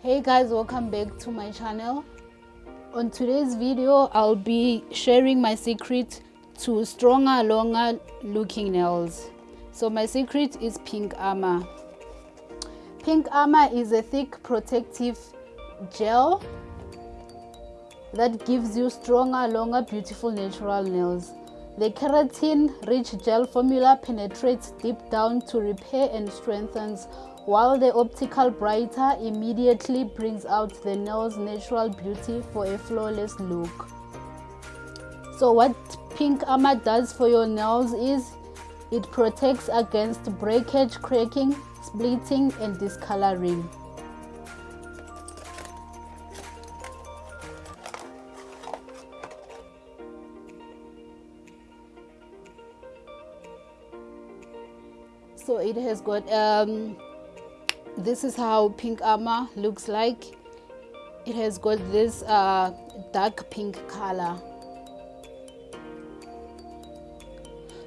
hey guys welcome back to my channel. On today's video i'll be sharing my secret to stronger longer looking nails. So my secret is pink armor. Pink armor is a thick protective gel that gives you stronger longer beautiful natural nails. The keratin rich gel formula penetrates deep down to repair and strengthens while the optical brightener immediately brings out the nail's natural beauty for a flawless look. So what Pink Armor does for your nails is it protects against breakage, cracking, splitting and discoloring. So it has got um, this is how pink armor looks like. It has got this uh, dark pink color.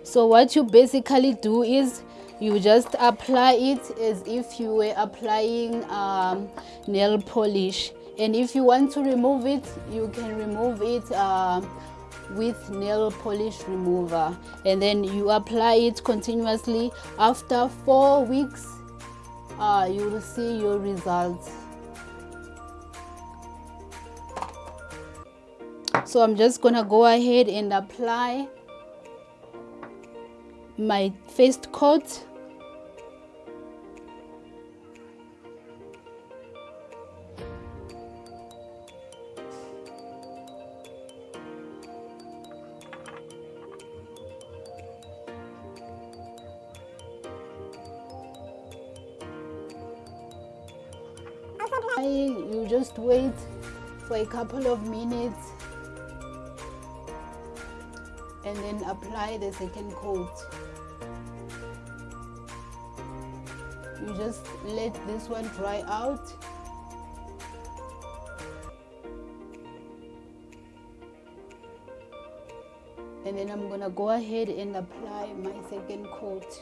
So what you basically do is you just apply it as if you were applying um, nail polish. And if you want to remove it you can remove it uh, with nail polish remover. And then you apply it continuously. After four weeks uh, you will see your results. So I'm just gonna go ahead and apply my first coat you just wait for a couple of minutes and then apply the second coat. You just let this one dry out. And then I'm gonna go ahead and apply my second coat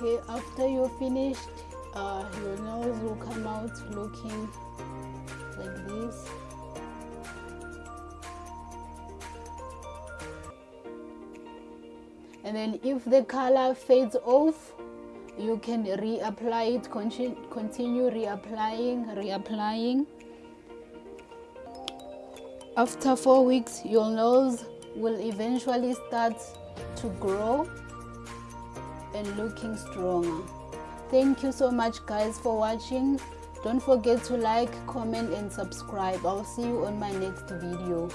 okay after you're finished uh, your nails will come out looking like this. And then if the color fades off you can reapply it continue reapplying reapplying. After four weeks your nose will eventually start to grow and looking stronger. Thank you so much guys for watching. Don't forget to like comment and subscribe. I'll see you on my next video